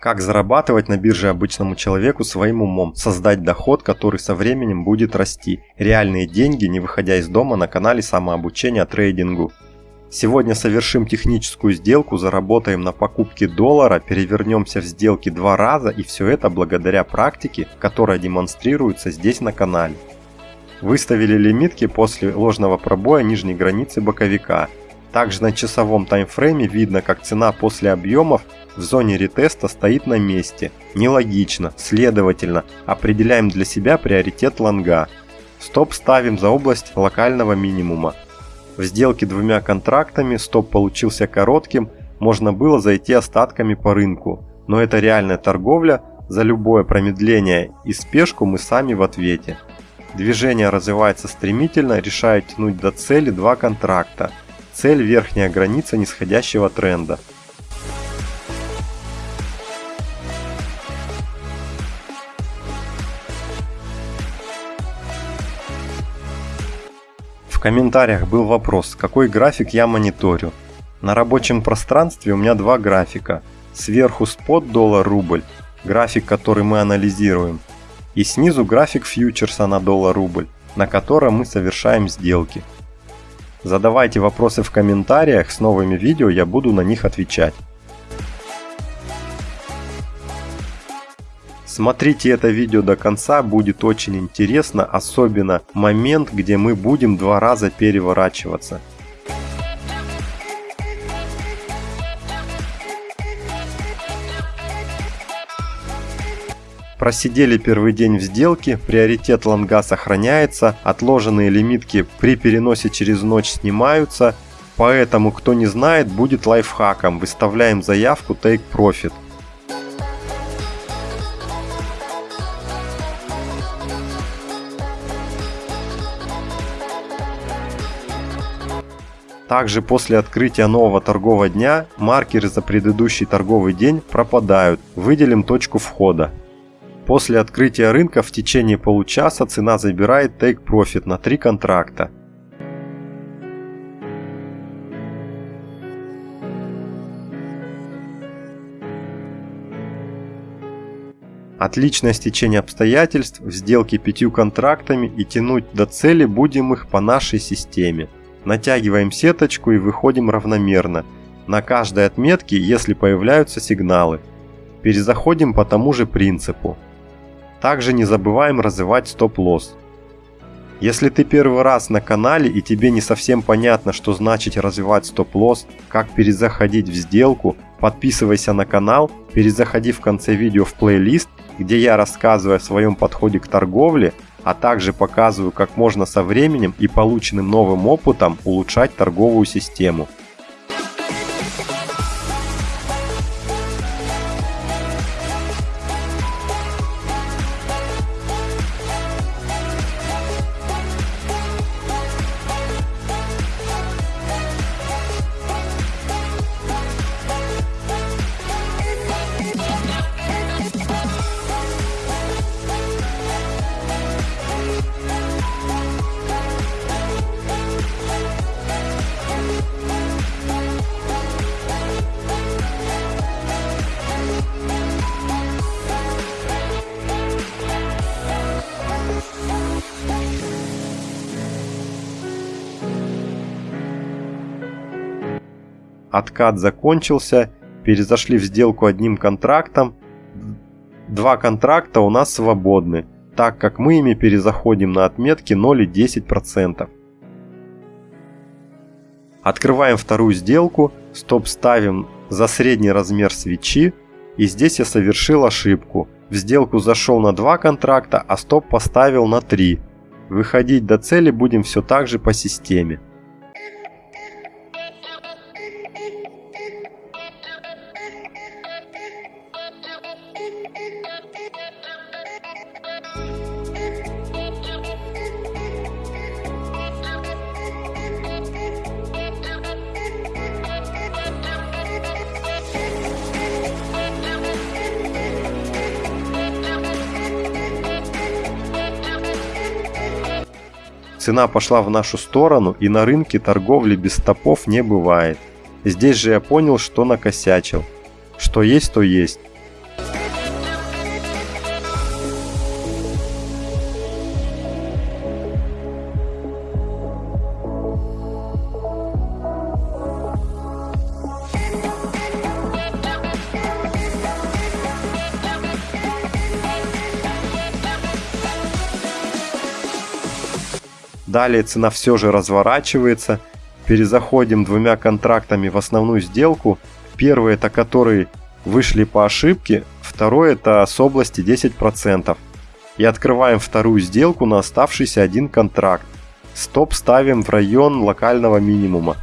Как зарабатывать на бирже обычному человеку своим умом, создать доход, который со временем будет расти. Реальные деньги, не выходя из дома на канале самообучения трейдингу. Сегодня совершим техническую сделку, заработаем на покупке доллара, перевернемся в сделке два раза и все это благодаря практике, которая демонстрируется здесь на канале. Выставили лимитки после ложного пробоя нижней границы боковика. Также на часовом таймфрейме видно, как цена после объемов в зоне ретеста стоит на месте. Нелогично, следовательно, определяем для себя приоритет лонга. Стоп ставим за область локального минимума. В сделке двумя контрактами стоп получился коротким, можно было зайти остатками по рынку, но это реальная торговля, за любое промедление и спешку мы сами в ответе. Движение развивается стремительно, решает тянуть до цели два контракта. Цель – верхняя граница нисходящего тренда. В комментариях был вопрос, какой график я мониторю. На рабочем пространстве у меня два графика. Сверху спот доллар-рубль, график, который мы анализируем. И снизу график фьючерса на доллар-рубль, на котором мы совершаем сделки. Задавайте вопросы в комментариях, с новыми видео я буду на них отвечать. Смотрите это видео до конца, будет очень интересно, особенно момент, где мы будем два раза переворачиваться. Просидели первый день в сделке, приоритет лонга сохраняется, отложенные лимитки при переносе через ночь снимаются, поэтому кто не знает будет лайфхаком, выставляем заявку Take Profit. Также после открытия нового торгового дня маркеры за предыдущий торговый день пропадают. Выделим точку входа. После открытия рынка в течение получаса цена забирает Take Profit на 3 контракта. Отличное стечение обстоятельств в сделке пятью контрактами и тянуть до цели будем их по нашей системе. Натягиваем сеточку и выходим равномерно. На каждой отметке, если появляются сигналы. Перезаходим по тому же принципу. Также не забываем развивать стоп-лосс. Если ты первый раз на канале и тебе не совсем понятно, что значит развивать стоп-лосс, как перезаходить в сделку, подписывайся на канал, перезаходи в конце видео в плейлист, где я рассказываю о своем подходе к торговле, а также показываю, как можно со временем и полученным новым опытом улучшать торговую систему. Откат закончился, перезашли в сделку одним контрактом. Два контракта у нас свободны, так как мы ими перезаходим на отметки 0 и 10%. Открываем вторую сделку, стоп ставим за средний размер свечи. И здесь я совершил ошибку. В сделку зашел на 2 контракта, а стоп поставил на 3. Выходить до цели будем все так же по системе. Цена пошла в нашу сторону и на рынке торговли без стопов не бывает. Здесь же я понял, что накосячил. Что есть, то есть. Далее цена все же разворачивается. Перезаходим двумя контрактами в основную сделку. Первый это который вышли по ошибке, второй это с области 10%. И открываем вторую сделку на оставшийся один контракт. Стоп ставим в район локального минимума.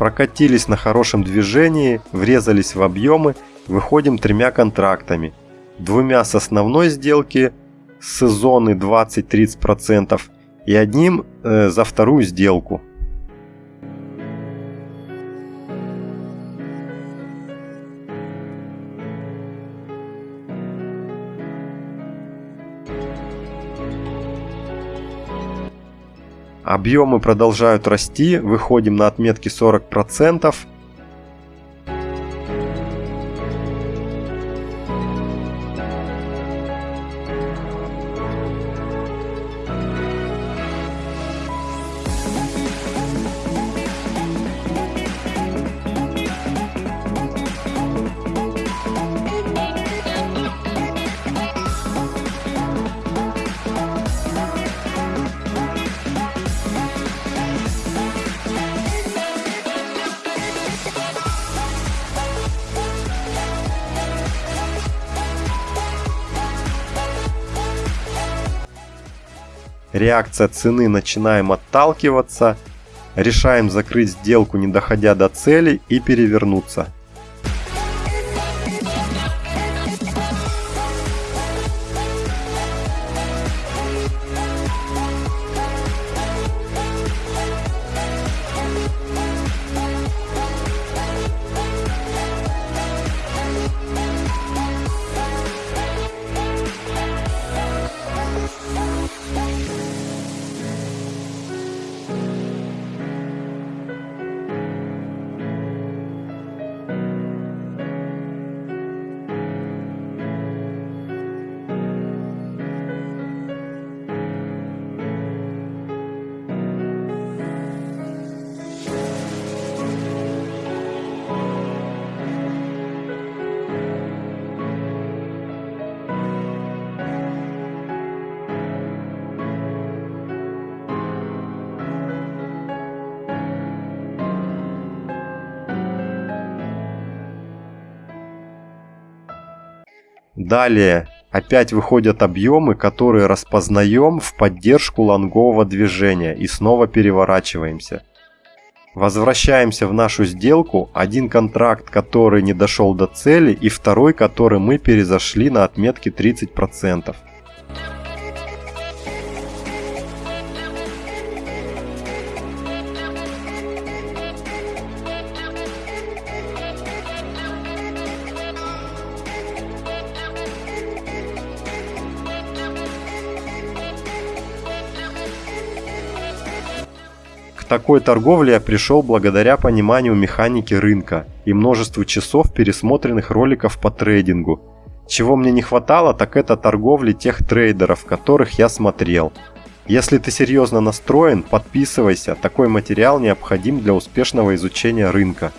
Прокатились на хорошем движении, врезались в объемы, выходим тремя контрактами. Двумя с основной сделки с зоны 20-30% и одним э, за вторую сделку. Объемы продолжают расти, выходим на отметки 40%. Реакция цены начинаем отталкиваться, решаем закрыть сделку не доходя до цели и перевернуться. Далее опять выходят объемы, которые распознаем в поддержку лонгового движения и снова переворачиваемся. Возвращаемся в нашу сделку, один контракт, который не дошел до цели и второй, который мы перезашли на отметке 30%. Такой торговле я пришел благодаря пониманию механики рынка и множеству часов пересмотренных роликов по трейдингу. Чего мне не хватало, так это торговли тех трейдеров, которых я смотрел. Если ты серьезно настроен, подписывайся, такой материал необходим для успешного изучения рынка.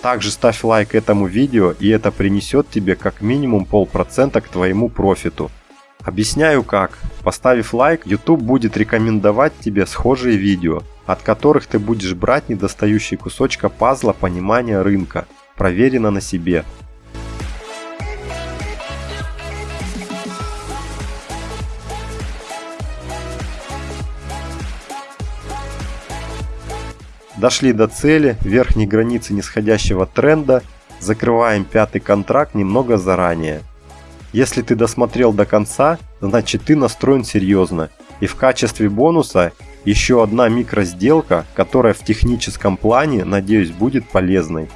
Также ставь лайк этому видео и это принесет тебе как минимум полпроцента к твоему профиту. Объясняю как. Поставив лайк, YouTube будет рекомендовать тебе схожие видео, от которых ты будешь брать недостающие кусочка пазла понимания рынка. Проверено на себе. Дошли до цели, верхней границы нисходящего тренда, закрываем пятый контракт немного заранее. Если ты досмотрел до конца, значит ты настроен серьезно. И в качестве бонуса еще одна микросделка, которая в техническом плане, надеюсь, будет полезной.